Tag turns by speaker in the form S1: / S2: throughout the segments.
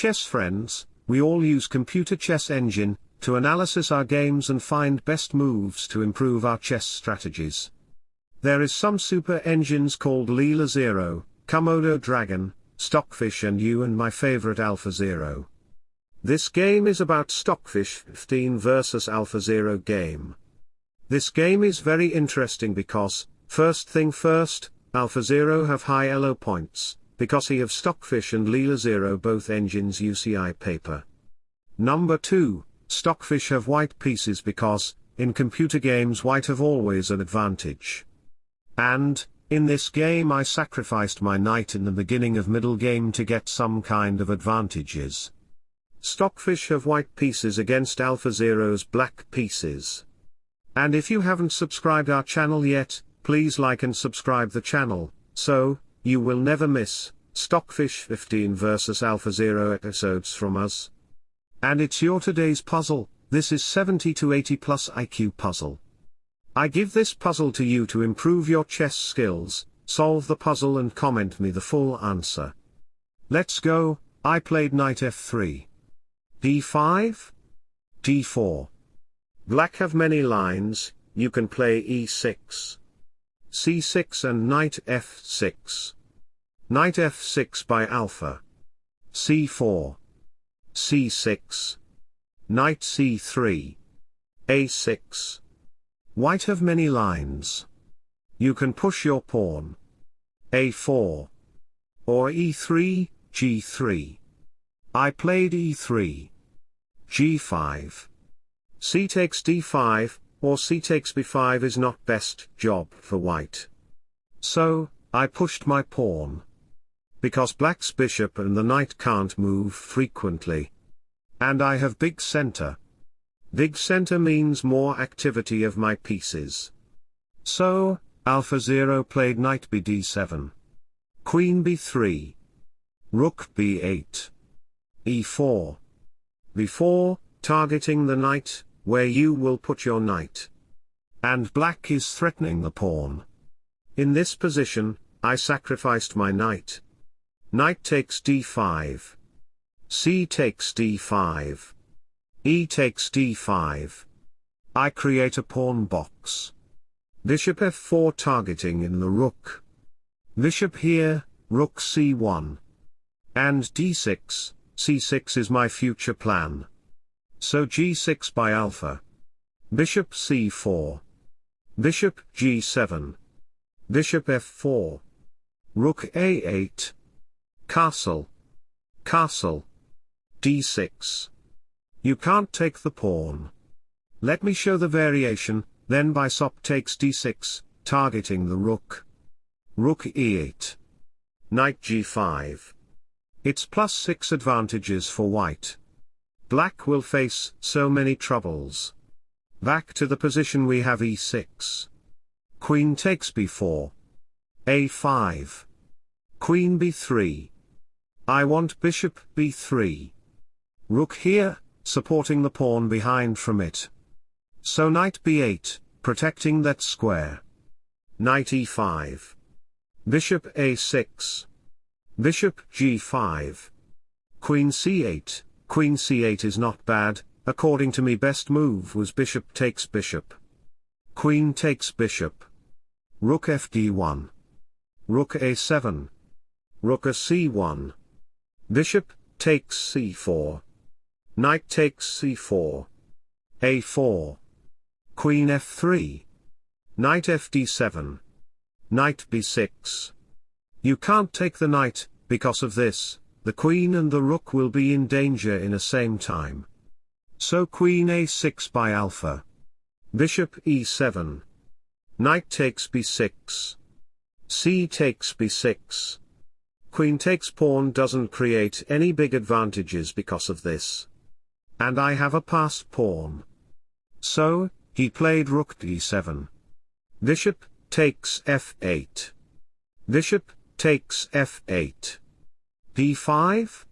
S1: chess friends, we all use computer chess engine, to analysis our games and find best moves to improve our chess strategies. There is some super engines called Leela Zero, Komodo Dragon, Stockfish and you and my favorite Alpha Zero. This game is about Stockfish 15 versus Alpha Zero game. This game is very interesting because, first thing first, Alpha Zero have high elo points, because he have Stockfish and Leela Zero both engines UCI paper. Number 2, Stockfish have white pieces because, in computer games white have always an advantage. And, in this game I sacrificed my knight in the beginning of middle game to get some kind of advantages. Stockfish have white pieces against Alpha Zero's black pieces. And if you haven't subscribed our channel yet, please like and subscribe the channel, so, you will never miss, Stockfish 15 vs Alpha Zero episodes from us. And it's your today's puzzle, this is 70 to 80 plus IQ puzzle. I give this puzzle to you to improve your chess skills, solve the puzzle and comment me the full answer. Let's go, I played knight f3. d5? d4. Black have many lines, you can play e6. C6 and knight f6. Knight f6 by alpha. c4. c6. Knight c3. a6. White have many lines. You can push your pawn. a4. Or e3, g3. I played e3. g5. c takes d5, or c takes b5 is not best job for white. So, I pushed my pawn. Because black's bishop and the knight can't move frequently. And I have big center. Big center means more activity of my pieces. So, Alpha Zero played knight bd7. Queen b3. Rook b8. e4. b4, targeting the knight, where you will put your knight. And black is threatening the pawn. In this position, I sacrificed my knight. Knight takes d5. c takes d5. e takes d5. I create a pawn box. Bishop f4 targeting in the rook. Bishop here, rook c1. And d6, c6 is my future plan. So g6 by alpha. Bishop c4. Bishop g7. Bishop f4. Rook a8. Castle. Castle. d6. You can't take the pawn. Let me show the variation, then bishop takes d6, targeting the rook. Rook e8. Knight g5. It's plus 6 advantages for white. Black will face so many troubles. Back to the position we have e6. Queen takes b4. a5. Queen b3. I want bishop b3. Rook here, supporting the pawn behind from it. So knight b8, protecting that square. Knight e5. Bishop a6. Bishop g5. Queen c8. Queen c8 is not bad, according to me best move was bishop takes bishop. Queen takes bishop. Rook fd1. Rook a7. Rook a c1. Bishop takes c4. Knight takes c4. a4. Queen f3. Knight fd7. Knight b6. You can't take the knight, because of this, the queen and the rook will be in danger in a same time. So queen a6 by alpha. Bishop e7. Knight takes b6. c takes b6. Queen takes pawn doesn't create any big advantages because of this. And I have a passed pawn. So, he played rook d7. Bishop, takes f8. Bishop, takes f8 d5?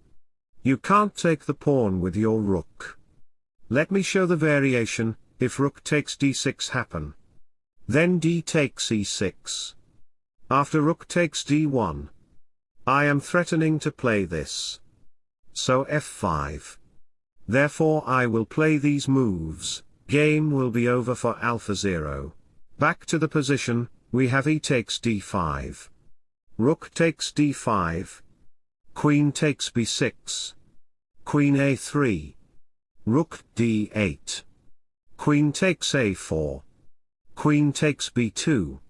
S1: You can't take the pawn with your rook. Let me show the variation, if rook takes d6 happen. Then d takes e6. After rook takes d1. I am threatening to play this. So f5. Therefore I will play these moves, game will be over for alpha 0. Back to the position, we have e takes d5. Rook takes d5. Queen takes b6. Queen a3. Rook d8. Queen takes a4. Queen takes b2.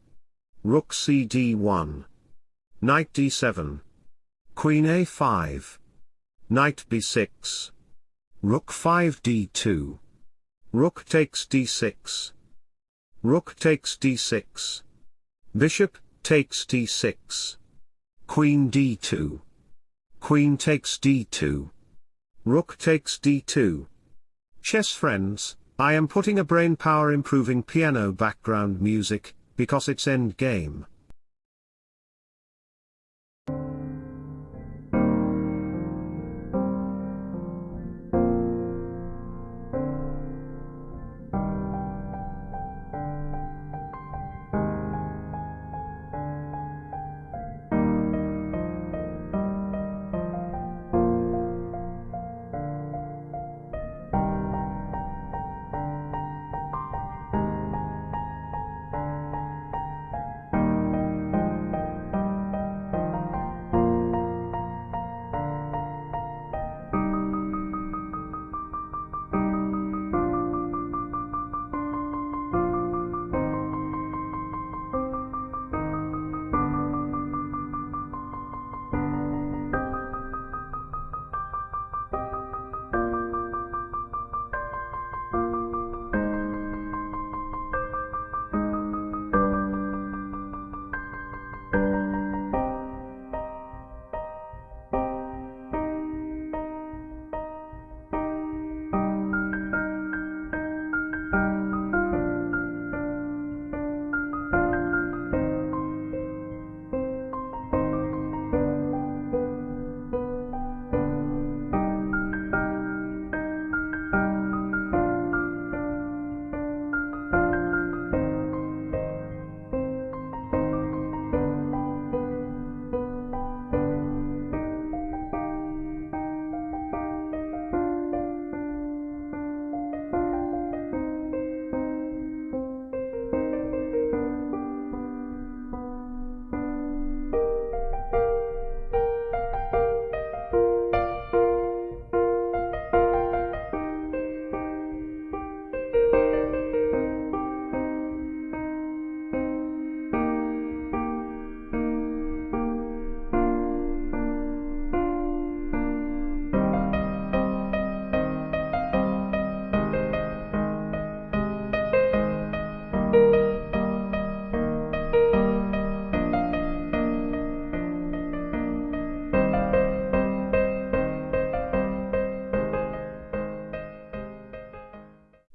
S1: Rook cd1. Knight d7. Queen a5. Knight b6. Rook 5 d2. Rook takes d6. Rook takes d6. Bishop, takes d6. Queen d2. Queen takes d2. Rook takes d2. Chess friends, I am putting a brain power improving piano background music, because it's endgame.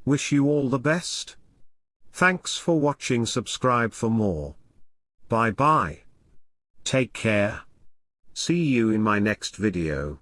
S1: Wish you all the best. Thanks for watching subscribe for more. Bye bye. Take care. See you in my next video.